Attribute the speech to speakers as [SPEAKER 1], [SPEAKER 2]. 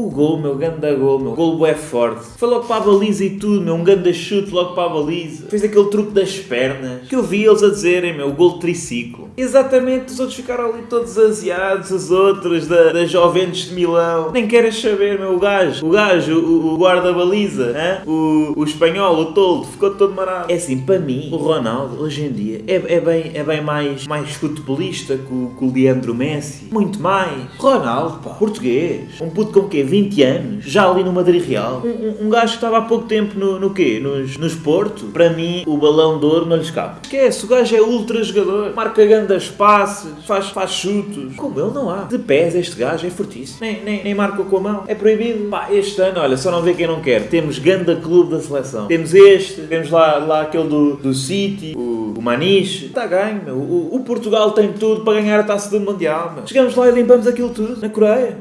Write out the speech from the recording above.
[SPEAKER 1] O gol, meu, ganda gol, meu. Gol é forte. Foi logo para a baliza e tudo, meu. Um ganda chute logo para a baliza. Fez aquele truque das pernas. Que eu vi eles a dizerem, meu. Gol triciclo. Exatamente, os outros ficaram ali todos aziados, os outros da, da Juventus de Milão. Nem queres saber, meu. O gajo, o gajo, o, o guarda-baliza, o, o espanhol, o toldo, ficou todo marado. É assim, para mim, o Ronaldo, hoje em dia, é, é, bem, é bem mais, mais futebolista que o, que o Leandro Messi. Muito mais. Ronaldo, pá, português. Um puto com quê? 20 anos? Já ali no Madrid Real. Um, um, um gajo que estava há pouco tempo no, no quê? Nos, nos Porto. Para mim, o balão de ouro não lhe escapa. Esquece, o gajo é ultra jogador. Marca grandes passes, faz, faz chutos. Como ele não há. De pés, este gajo é fortíssimo. Nem, nem, nem marca com a mão. É proibido. Pá, este ano, olha, só não vê quem não quer. Temos ganda clube da seleção. Temos este, temos lá, lá aquele do, do City, o, o Maniche. Está ganho, meu. O, o Portugal tem tudo para ganhar a taça do Mundial, meu. Chegamos lá e limpamos aquilo tudo na Coreia.